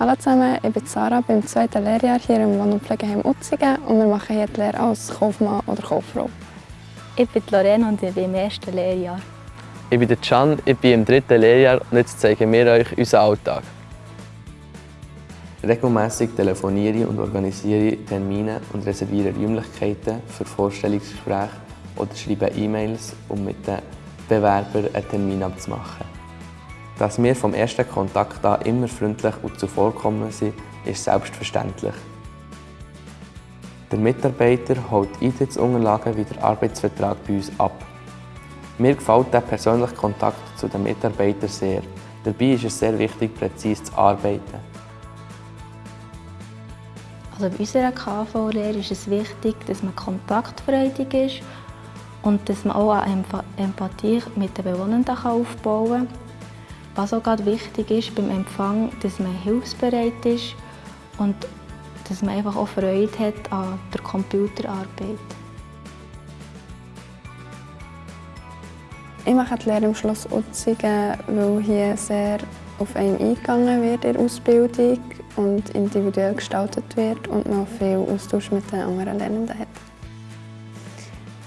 Hallo zusammen, ich bin Sarah, bin im zweiten Lehrjahr hier im Wohn- und Pflegeheim Utzingen und wir machen hier die Lehre als Kaufmann oder Kauffrau. Ich bin Lorena und ich bin im ersten Lehrjahr. Ich bin der Can, ich bin im dritten Lehrjahr und jetzt zeigen wir euch unseren Alltag. Regelmässig telefoniere ich und organisiere Termine und reserviere Räumlichkeiten für Vorstellungsgespräche oder schreibe E-Mails, um mit den Bewerbern einen Termin abzumachen. Dass wir vom ersten Kontakt an immer freundlich und zuvorkommend sind, ist selbstverständlich. Der Mitarbeiter holt Eintrittsunterlagen wie der Arbeitsvertrag bei uns ab. Mir gefällt der persönliche Kontakt zu den Mitarbeitern sehr. Dabei ist es sehr wichtig, präzise zu arbeiten. Also bei unserer KV-Lehre ist es wichtig, dass man kontaktfreudig ist und dass man auch eine Empathie mit den Bewohnern aufbauen kann. Was auch gerade wichtig ist beim Empfang, dass man hilfsbereit ist und dass man einfach auch Freude hat an der Computerarbeit. Ich mache die Lehre im Schloss Utzingen, weil hier sehr auf einen eingegangen wird in der Ausbildung und individuell gestaltet wird und man viel Austausch mit den anderen Lernenden hat.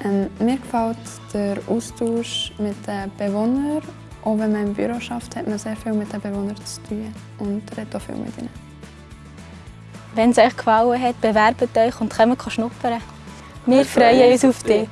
Ähm, mir gefällt der Austausch mit den Bewohnern. Auch wenn man im Büro arbeitet, hat man sehr viel mit den Bewohnern zu tun und redet auch viel mit ihnen. Wenn es euch gefallen hat, bewerbt euch und kommt schnuppern. Wir freuen uns auf dich.